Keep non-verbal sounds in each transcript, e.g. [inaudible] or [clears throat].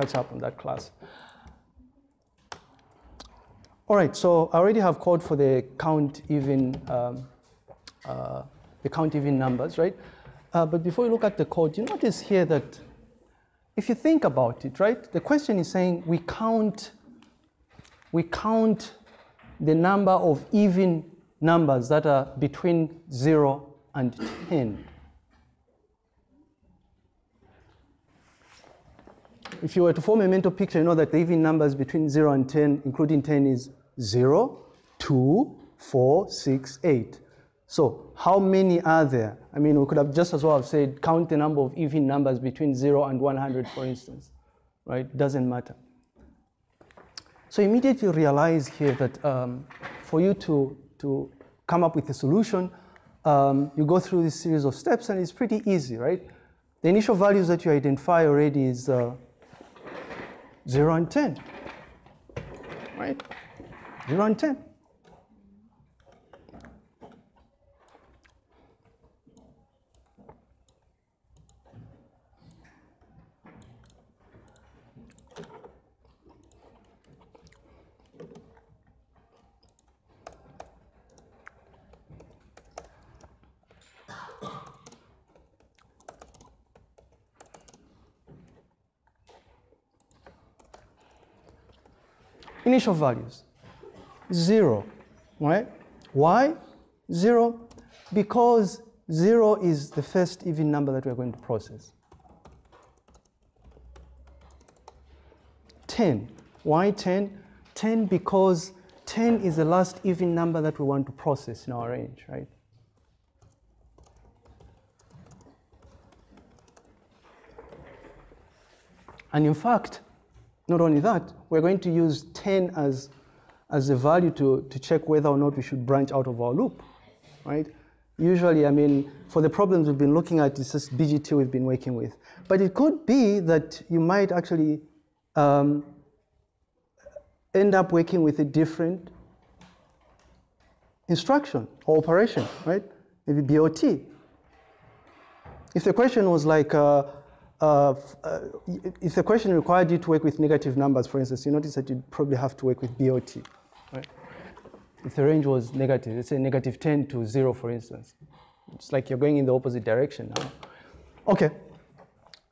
catch up on that class. All right, so I already have code for the count even, um, uh, the count even numbers, right? Uh, but before you look at the code, you notice here that if you think about it, right, the question is saying we count, we count the number of even numbers that are between 0 and 10. If you were to form a mental picture, you know that the even numbers between 0 and 10, including 10, is 0, 2, 4, 6, 8. So how many are there? I mean, we could have just as well have said count the number of even numbers between 0 and 100, for instance, right? Doesn't matter. So immediately realize here that um, for you to, to come up with a solution, um, you go through this series of steps and it's pretty easy, right? The initial values that you identify already is uh, 0 and 10, right? 0 and 10. Initial values. Zero, right? Why? Zero, because zero is the first even number that we're going to process. 10, why 10? 10 because 10 is the last even number that we want to process in our range, right? And in fact, not only that, we're going to use 10 as, as a value to, to check whether or not we should branch out of our loop, right? Usually, I mean, for the problems we've been looking at, it's just BGT we've been working with. But it could be that you might actually um, end up working with a different instruction or operation, right? Maybe BOT. If the question was like, uh, uh, uh, if the question required you to work with negative numbers, for instance, you notice that you probably have to work with BOT, right? If the range was negative, let's say negative 10 to 0, for instance. It's like you're going in the opposite direction now. Okay.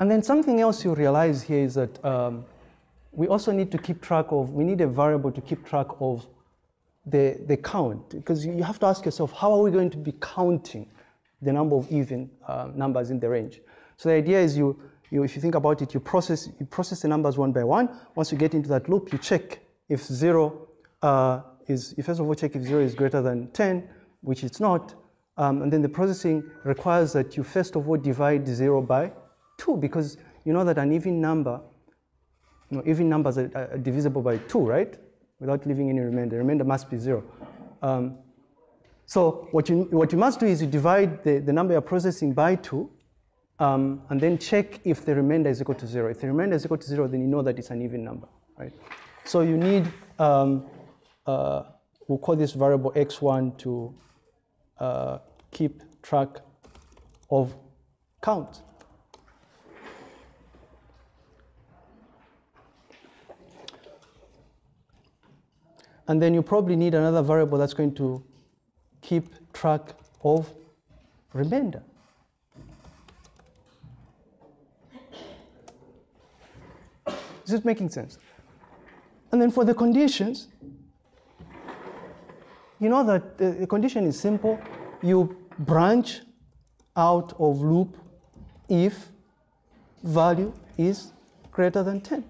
And then something else you realize here is that um, we also need to keep track of, we need a variable to keep track of the, the count. Because you have to ask yourself, how are we going to be counting the number of even uh, numbers in the range? So the idea is you, you, if you think about it, you process, you process the numbers one by one. Once you get into that loop, you check if zero uh, is, you first of all check if zero is greater than 10, which it's not. Um, and then the processing requires that you first of all divide zero by two, because you know that an even number, you know, even numbers are, are divisible by two, right? Without leaving any remainder. Remainder must be zero. Um, so what you, what you must do is you divide the, the number you're processing by two, um, and then check if the remainder is equal to zero. If the remainder is equal to zero, then you know that it's an even number, right? So you need, um, uh, we'll call this variable x1 to uh, keep track of count. And then you probably need another variable that's going to keep track of remainder. Is this making sense? And then for the conditions, you know that the, condition is simple. You branch out of loop if value is greater than 10.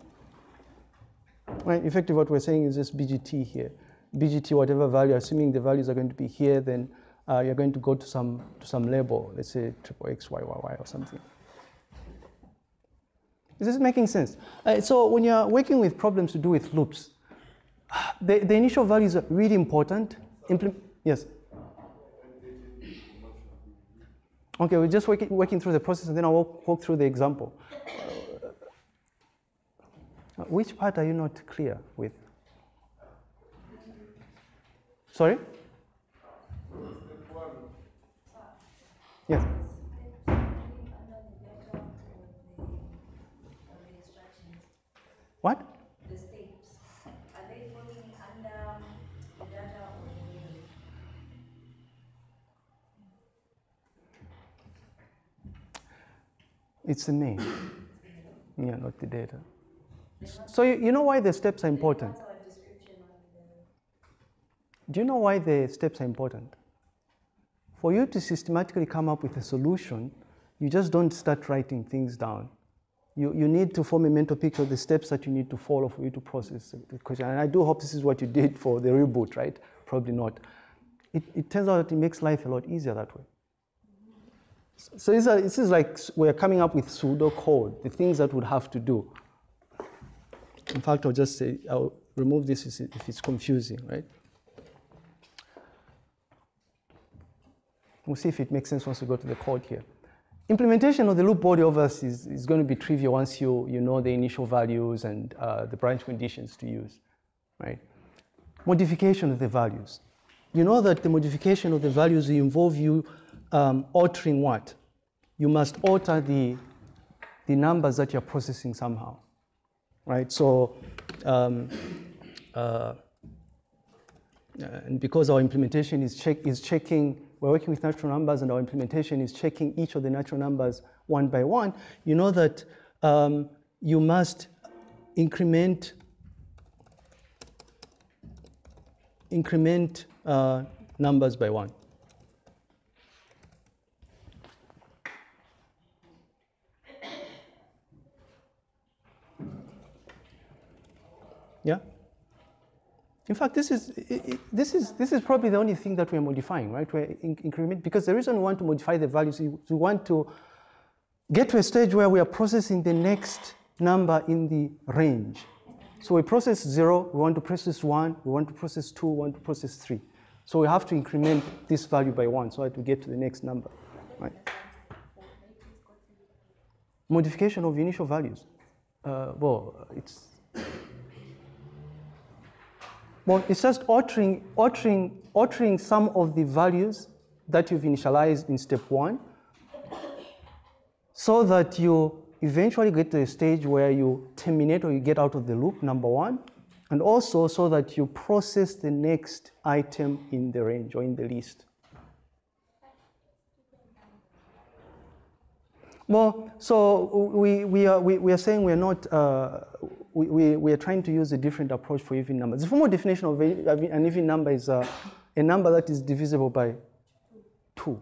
Right? Effectively, what we're saying is this BGT here. BGT, whatever value, assuming the values are going to be here, then uh, you're going to go to some to some label, let's say triple X, Y, Y, Y, or something. Is this making sense? Uh, so when you're working with problems to do with loops, the, the initial values are really important. Impl yes? Okay, we're just working, working through the process and then I'll walk, walk through the example. Uh, which part are you not clear with? Sorry? Yes. What? The steps, are they falling under the data or the middle? It's the main. Yeah, not the data. So you, you know why the steps are important? Do you know why the steps are important? For you to systematically come up with a solution, you just don't start writing things down. You, you need to form a mental picture of the steps that you need to follow for you to process the question. And I do hope this is what you did for the reboot, right? Probably not. It, it turns out that it makes life a lot easier that way. So this is, this is like we're coming up with pseudo code, the things that would have to do. In fact, I'll just say, I'll remove this if it's confusing, right? We'll see if it makes sense once we go to the code here. Implementation of the loop body obviously is, is going to be trivial once you, you know the initial values and uh, the branch conditions to use, right? Modification of the values. You know that the modification of the values involve you um, altering what? You must alter the, the numbers that you're processing somehow, right? So, um, uh, and because our implementation is, check, is checking, we're working with natural numbers and our implementation is checking each of the natural numbers one by one, you know that um, you must increment, increment uh, numbers by one. Yeah? In fact, this is, this is, this is probably the only thing that we're modifying, right? We're in- increment, because the reason we want to modify the values is we want to get to a stage where we are processing the next number in the range. So we process zero, we want to process one, we want to process two, we want to process three. So we have to increment this value by one so that we get to the next number, right? Modification of initial values. Uh, well, it's well, it's just altering, altering, altering some of the values that you've initialized in step one so that you eventually get to a stage where you terminate or you get out of the loop, number one, and also so that you process the next item in the range or in the list. Well, so we, we, are, we, we are saying we're not, uh, we, we, we are trying to use a different approach for even numbers. The formal definition of an even number is uh, a number that is divisible by 2.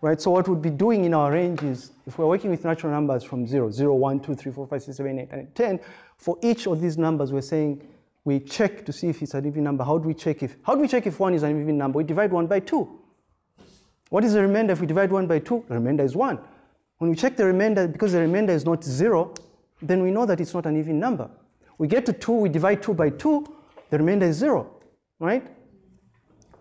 Right, so what we'd be doing in our range is, if we're working with natural numbers from 0, 0, 1, 2, 3, 4, 5, 6, 7, 8, and 10, for each of these numbers, we're saying we check to see if it's an even number. How do we check if, how do we check if 1 is an even number? We divide 1 by 2. What is the remainder if we divide 1 by 2? The remainder is 1. When we check the remainder, because the remainder is not 0, then we know that it's not an even number. We get to 2, we divide 2 by 2, the remainder is 0, right?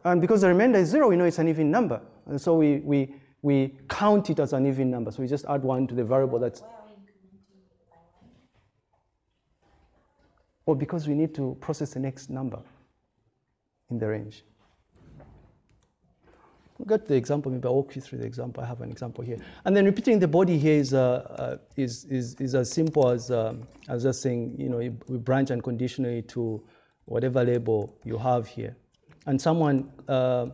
And because the remainder is 0, we know it's an even number. And so we, we, we count it as an even number. So we just add 1 to the variable that's. Well, because we need to process the next number in the range. We'll get the example, maybe I'll walk you through the example. I have an example here. And then repeating the body here is, uh, uh, is, is, is as simple as, um, as just saying, you know, we branch unconditionally to whatever label you have here. And someone uh,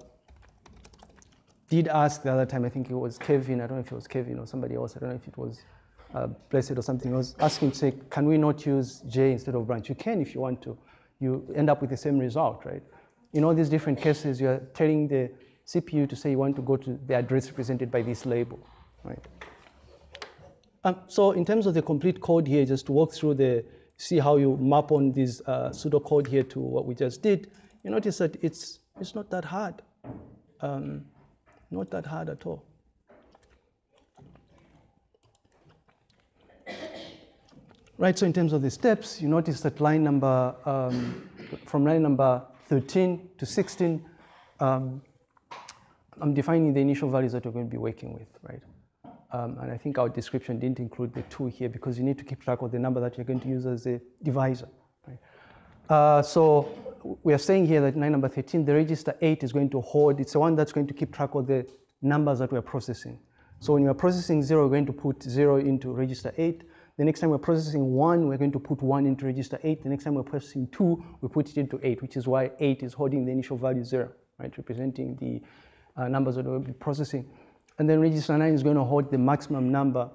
did ask the other time, I think it was Kevin, I don't know if it was Kevin or somebody else, I don't know if it was uh, Blessed or something, was asking to say, can we not use J instead of branch? You can if you want to. You end up with the same result, right? In all these different cases, you're telling the CPU to say you want to go to the address represented by this label, right? Um, so in terms of the complete code here, just to walk through the, see how you map on this uh, pseudocode here to what we just did, you notice that it's, it's not that hard. Um, not that hard at all. Right, so in terms of the steps, you notice that line number, um, from line number 13 to 16, um, I'm defining the initial values that we're going to be working with, right? Um, and I think our description didn't include the two here because you need to keep track of the number that you're going to use as a divisor. Right? Uh, so we are saying here that line number 13, the register 8 is going to hold, it's the one that's going to keep track of the numbers that we're processing. So when you're processing 0, we're going to put 0 into register 8. The next time we're processing 1, we're going to put 1 into register 8. The next time we're processing 2, we put it into 8, which is why 8 is holding the initial value 0, right, representing the uh, numbers that we'll be processing. And then register 9 is going to hold the maximum number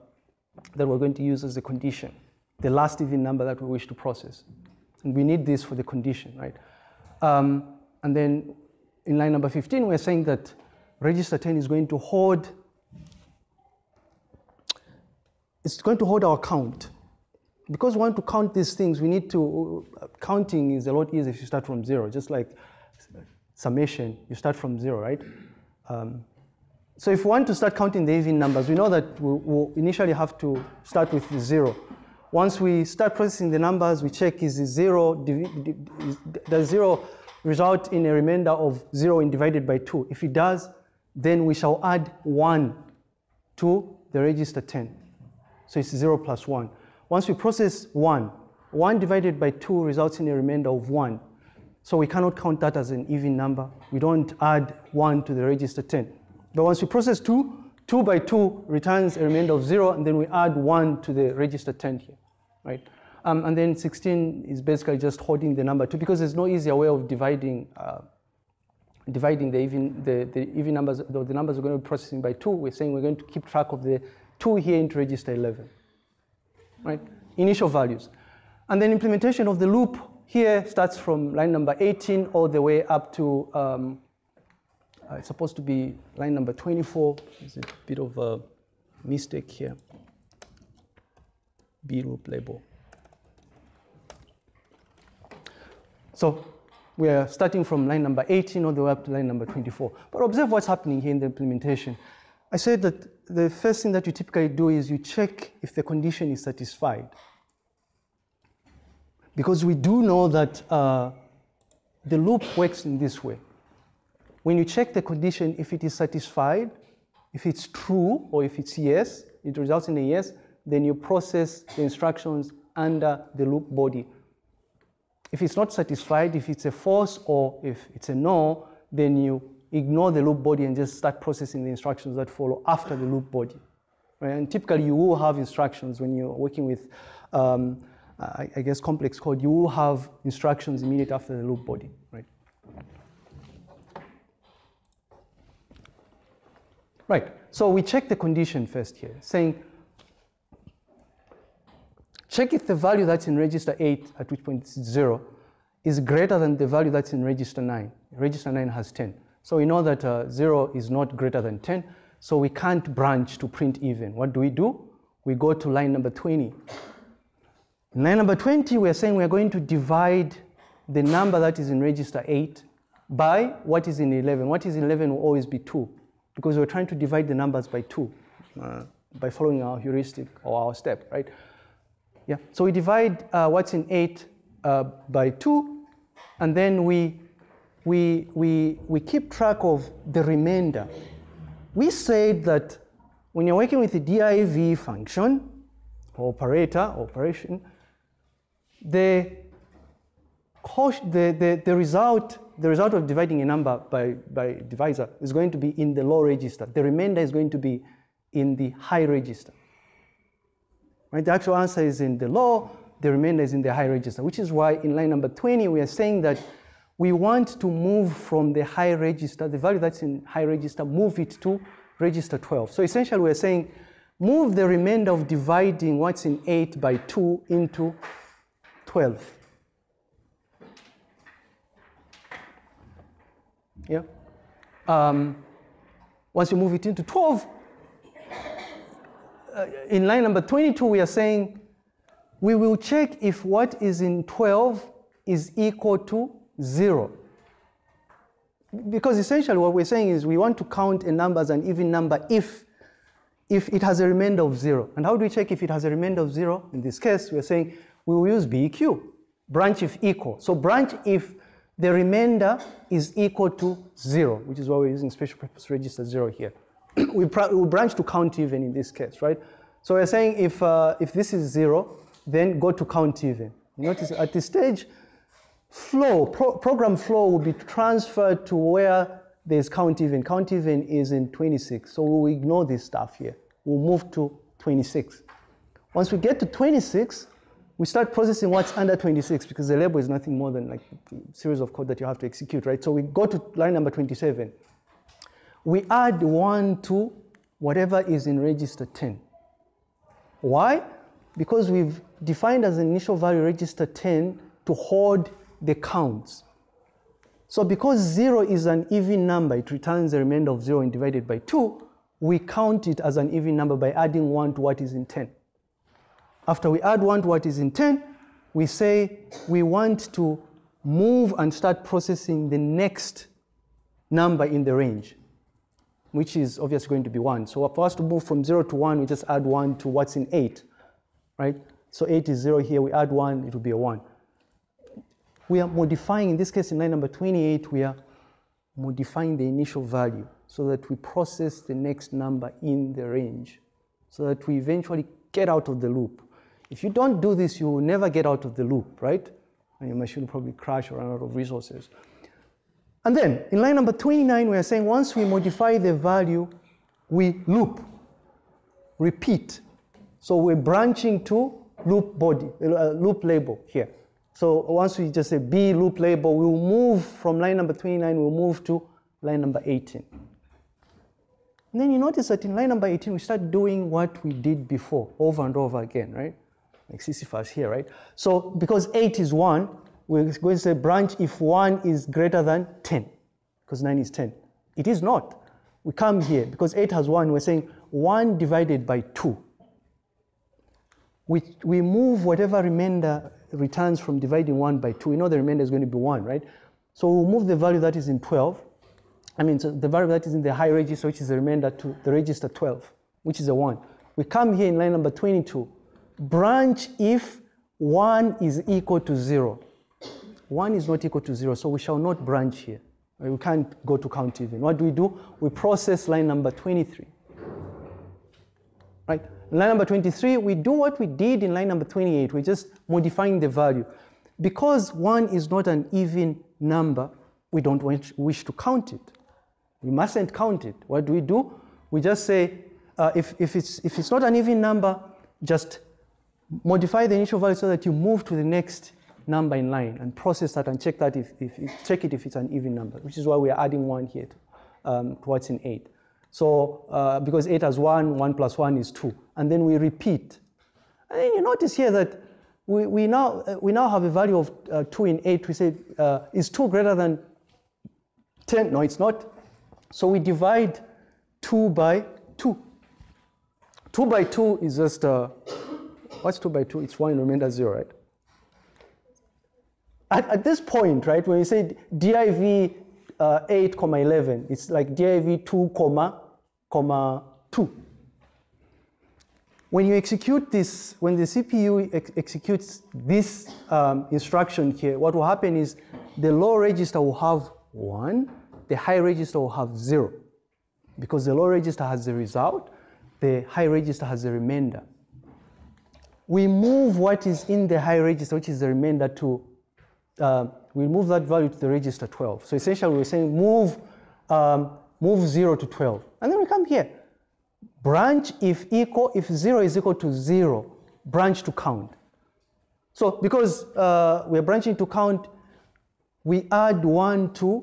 that we're going to use as the condition, the last even number that we wish to process. And we need this for the condition, right? Um, and then in line number 15, we're saying that register 10 is going to hold it's going to hold our count. Because we want to count these things, we need to, counting is a lot easier if you start from zero, just like summation, you start from zero, right? Um, so if we want to start counting the even numbers, we know that we'll, we'll initially have to start with zero. Once we start processing the numbers, we check is zero, does zero result in a remainder of zero and divided by two? If it does, then we shall add one to the register 10. So it's 0 plus 1. Once we process 1, 1 divided by 2 results in a remainder of 1. So we cannot count that as an even number. We don't add 1 to the register 10. But once we process 2, 2 by 2 returns a remainder of 0, and then we add 1 to the register 10 here, right? Um, and then 16 is basically just holding the number 2 because there's no easier way of dividing uh, dividing the even, the, the even numbers, the, the numbers we're going to be processing by 2. We're saying we're going to keep track of the 2 here into register 11, right? Initial values. And then implementation of the loop here starts from line number 18 all the way up to, um, uh, it's supposed to be line number 24. There's a bit of a mistake here. B loop label. So we are starting from line number 18 all the way up to line number 24. But observe what's happening here in the implementation. I said that the first thing that you typically do is you check if the condition is satisfied. Because we do know that uh, the loop works in this way. When you check the condition, if it is satisfied, if it's true or if it's yes, it results in a yes, then you process the instructions under the loop body. If it's not satisfied, if it's a false or if it's a no, then you ignore the loop body and just start processing the instructions that follow after the loop body. Right? And typically you will have instructions when you're working with, um, I, I, guess, complex code, you will have instructions immediately after the loop body, right? Right, so we check the condition first here, saying, check if the value that's in register 8, at which point it's 0, is greater than the value that's in register 9. Register 9 has 10. So we know that uh, 0 is not greater than 10, so we can't branch to print even. What do we do? We go to line number 20. In line number 20, we are saying we are going to divide the number that is in register 8 by what is in 11. What is in 11 will always be 2 because we're trying to divide the numbers by 2 uh, by following our heuristic or our step, right? Yeah, so we divide uh, what's in 8 uh, by 2 and then we we, we, we keep track of the remainder. We said that when you're working with the div function, operator, operation, the, the, the, the, result, the result of dividing a number by, by divisor is going to be in the low register. The remainder is going to be in the high register. Right? The actual answer is in the low, the remainder is in the high register, which is why in line number 20, we are saying that we want to move from the high register, the value that's in high register, move it to register 12. So essentially we're saying move the remainder of dividing what's in 8 by 2 into 12. Yeah. Um, once you move it into 12, uh, in line number 22, we are saying we will check if what is in 12 is equal to zero. Because essentially what we're saying is we want to count a number as an even number if, if it has a remainder of zero. And how do we check if it has a remainder of zero? In this case, we're saying we will use BEQ, branch if equal. So branch if the remainder is equal to zero, which is why we're using special purpose register zero here. [clears throat] we, we branch to count even in this case, right? So we're saying if, uh, if this is zero, then go to count even. Notice at this stage, flow, pro program flow will be transferred to where there's count even. Count even is in 26, so we'll ignore this stuff here. We'll move to 26. Once we get to 26, we start processing what's under 26 because the label is nothing more than like a series of code that you have to execute, right? So we go to line number 27. We add 1 to whatever is in register 10. Why? Because we've defined as an initial value register 10 to hold the counts. So because 0 is an even number, it returns the remainder of 0 and divided by 2, we count it as an even number by adding 1 to what is in 10. After we add 1 to what is in 10, we say we want to move and start processing the next number in the range, which is obviously going to be 1. So for us to move from 0 to 1, we just add 1 to what's in 8, right? So 8 is 0 here, we add 1, it will be a 1. We are modifying, in this case in line number 28, we are modifying the initial value so that we process the next number in the range so that we eventually get out of the loop. If you don't do this, you will never get out of the loop, right? And your machine will probably crash or run out of resources. And then in line number 29, we are saying once we modify the value, we loop, repeat. So we're branching to loop body, uh, loop label here. So once we just say B loop label, we'll move from line number 29, we'll move to line number 18. And then you notice that in line number 18, we start doing what we did before, over and over again, right? Like Sisyphus here, right? So because 8 is 1, we're going to say branch if 1 is greater than 10, because 9 is 10. It is not. We come here, because 8 has 1, we're saying 1 divided by 2. We, we move whatever remainder returns from dividing 1 by 2. We know the remainder is going to be 1, right? So we'll move the value that is in 12. I mean, so the value that is in the high register, which is the remainder to the register 12, which is a 1. We come here in line number 22. Branch if 1 is equal to 0. 1 is not equal to 0, so we shall not branch here. We can't go to count even. What do we do? We process line number 23. Right? Line number 23, we do what we did in line number 28. We're just modifying the value. Because 1 is not an even number, we don't wish to count it. We mustn't count it. What do we do? We just say, uh, if, if, it's, if it's not an even number, just modify the initial value so that you move to the next number in line and process that and check that if, if, if check it if it's an even number, which is why we are adding one here to, um, to what's in eight. So uh, because eight has one, one plus one is two, and then we repeat. And you notice here that we, we, now, uh, we now have a value of uh, two in eight. We say, uh, is two greater than 10? No, it's not. So we divide two by two. Two by two is just, uh, what's two by two? It's one remainder zero, right? At, at this point, right, when you say div uh, 8 comma 11, it's like div 2 comma, comma 2. When you execute this, when the CPU ex executes this um, instruction here, what will happen is the low register will have 1, the high register will have 0. Because the low register has the result, the high register has the remainder. We move what is in the high register, which is the remainder, to uh, we move that value to the register 12. So essentially we're saying move, um, move 0 to 12. And then we come here. Branch if equal, if 0 is equal to 0, branch to count. So because uh, we're branching to count, we add 1 to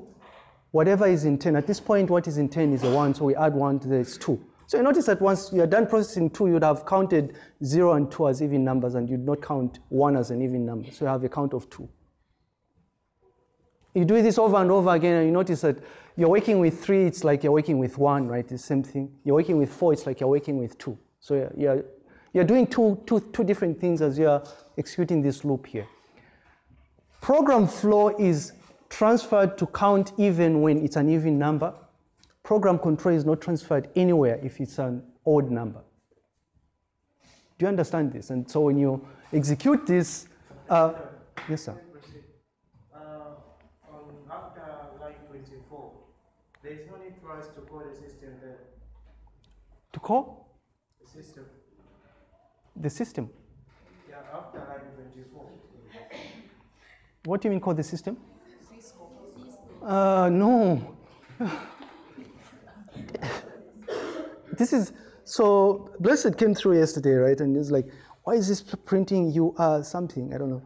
whatever is in 10. At this point, what is in 10 is a 1, so we add 1 to this 2. So you notice that once you're done processing 2, you'd have counted 0 and 2 as even numbers, and you'd not count 1 as an even number. So you have a count of 2 you do this over and over again and you notice that you're working with three, it's like you're working with one, right? It's the same thing. You're working with four, it's like you're working with two. So you're, you're, you're doing two, two, two different things as you're executing this loop here. Program flow is transferred to count even when it's an even number. Program control is not transferred anywhere if it's an odd number. Do you understand this? And so when you execute this, uh, yes, sir. After line twenty-four, There is no need for us to call the system then. To call? The system. The system? Yeah, after line 24. What do you mean call the system? Uh, no. [laughs] this is, so Blessed came through yesterday, right? And he's like, why is this printing you are something? I don't know.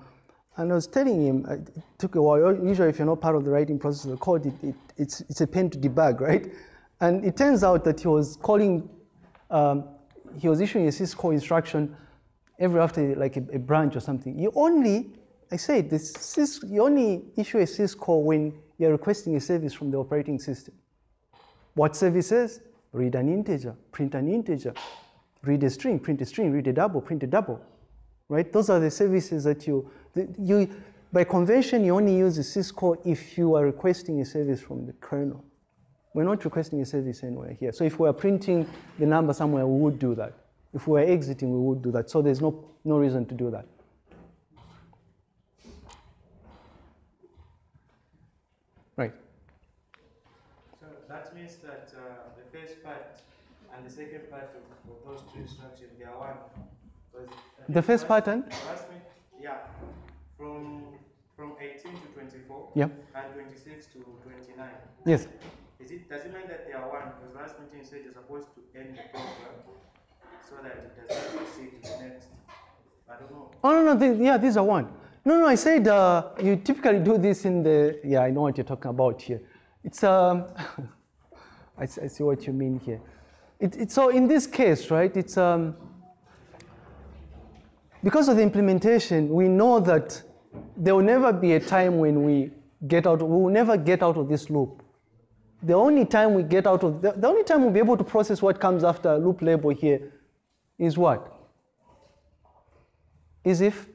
And I was telling him, uh, it took a while. Usually, if you're not part of the writing process of the code, it, it, it's, it's a pain to debug, right? And it turns out that he was calling, um, he was issuing a syscall instruction every after like a, a branch or something. You only, I said, this sys, you only issue a syscall when you're requesting a service from the operating system. What services? Read an integer, print an integer, read a string, print a string, read a double, print a double, right? Those are the services that you, you by convention, you only use syscall if you are requesting a service from the kernel. We're not requesting a service anywhere here. So if we are printing the number somewhere, we would do that. If we're exiting, we would do that. So there's no, no reason to do that. Right. So that means that uh, the first part and the second part of, of those two instructions, they are one. uh, The first pattern? yeah, from from 18 to 24 Yeah. and 26 to 29. Yes. Is it does it mean that they are one? Because last meeting you said you're supposed to end the program so that it does not proceed to the next. I don't know. Oh, no, no, th- yeah, these are one. No, no, I said uh, you typically do this in the, yeah, I know what you're talking about here. It's, um, [laughs] I, I see what you mean here. It, it, so in this case, right, it's, um, because of the implementation, we know that there will never be a time when we get out, we will never get out of this loop. The only time we get out of, the, the only time we'll be able to process what comes after loop label here is what? Is if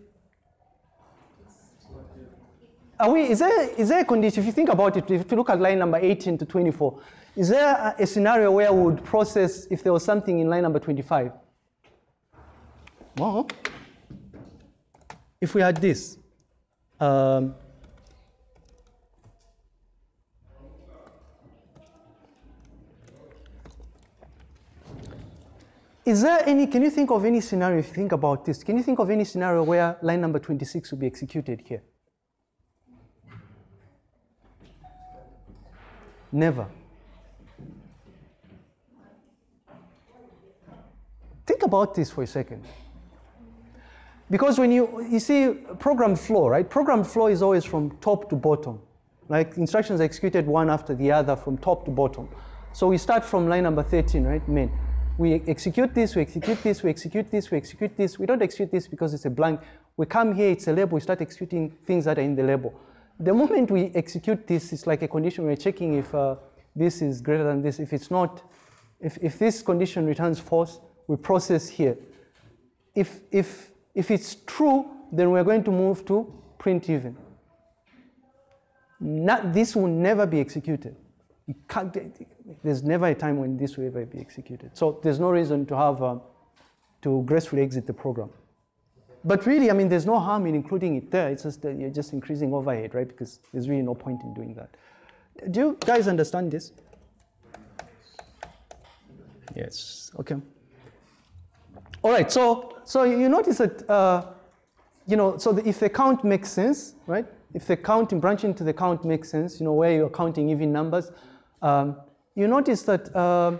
are we, is, there, is there a condition, if you think about it, if you look at line number 18 to 24, is there a, a scenario where we would process if there was something in line number 25? Well, if we had this, um, Is there any, can you think of any scenario, if you think about this, can you think of any scenario where line number 26 would be executed here? Never. Think about this for a second. Because when you, you see program flow, right? Program flow is always from top to bottom. Like instructions executed one after the other from top to bottom. So we start from line number 13, right? Main. We execute this, we execute this, we execute this, we execute this. We don't execute this because it's a blank. We come here, it's a label, we start executing things that are in the label. The moment we execute this, it's like a condition we're checking if uh, this is greater than this. If it's not, if, if this condition returns false, we process here. If, if, if it's true, then we're going to move to print even. Not, this will never be executed. You can't, there's never a time when this will ever be executed. So there's no reason to have, um, to gracefully exit the program. But really, I mean, there's no harm in including it there. It's just that you're just increasing overhead, right? Because there's really no point in doing that. Do you guys understand this? Yes. Okay. All right. So, so you notice that, uh, you know, so the, if the count makes sense, right? If the counting branching to the count makes sense, you know, where you're counting even numbers, um, you notice that um,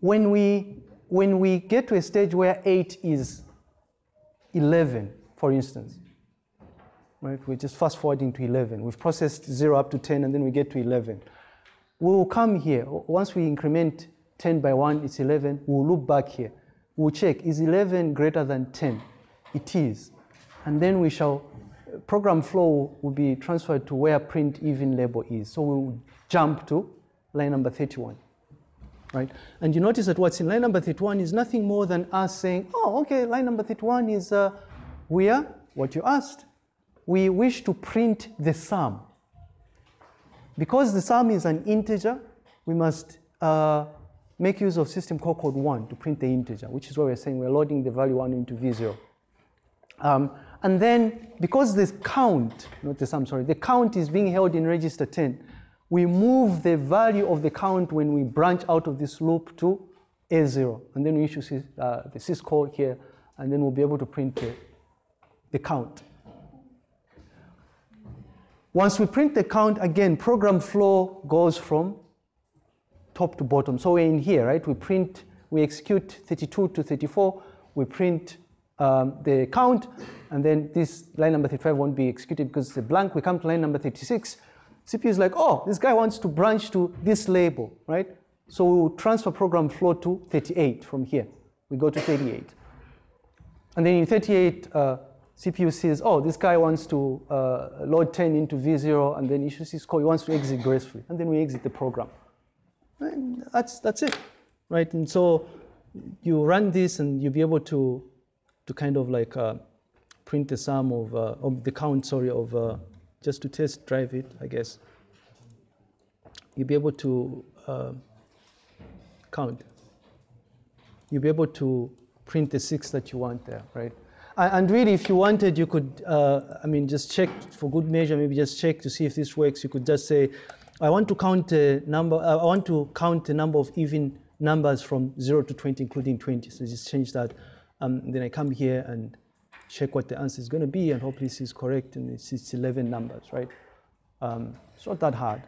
when we when we get to a stage where eight is 11, for instance, right? We're just fast forwarding to 11. We've processed 0 up to 10, and then we get to 11. We will come here. Once we increment 10 by 1, is 11. We'll look back here. We'll check, is 11 greater than 10? It is. And then we shall, program flow will be transferred to where print even label is. So we'll jump to line number 31 right? And you notice that what's in line number 31 is nothing more than us saying, oh, okay, line number 31 is uh, where, what you asked, we wish to print the sum. Because the sum is an integer, we must uh, make use of system call code 1 to print the integer, which is why we're saying we're loading the value 1 into V0. Um, and then, because the count, not the sum, sorry, the count is being held in register 10, we move the value of the count when we branch out of this loop to A0. And then we issue uh, the syscall here, and then we'll be able to print the, the count. Once we print the count, again, program flow goes from top to bottom. So we're in here, right? We print, we execute 32 to 34. we print um, the count, and then this line number 35 won't be executed because it's a blank. We come to line number 36. CPU is like, oh, this guy wants to branch to this label, right? So we will transfer program flow to 38 from here. We go to 38. And then in 38, uh, CPU says, oh, this guy wants to uh, load 10 into V0 and then issues syscall. He wants to exit gracefully. And then we exit the program. And that's, that's it, right? And so you run this and you'll be able to, to kind of like uh, print the sum of, uh, of the count, sorry, of uh, just to test drive it, I guess. You'll be able to uh, count. You'll be able to print the six that you want there, right? And really, if you wanted, you could, uh, I mean, just check for good measure, maybe just check to see if this works. You could just say, I want to count a number, uh, I want to count the number of even numbers from 0 to 20, including 20. So just change that. Um, then I come here and check what the answer is going to be, and hopefully this is correct, and it's, it's 11 numbers, right? Um, it's not that hard.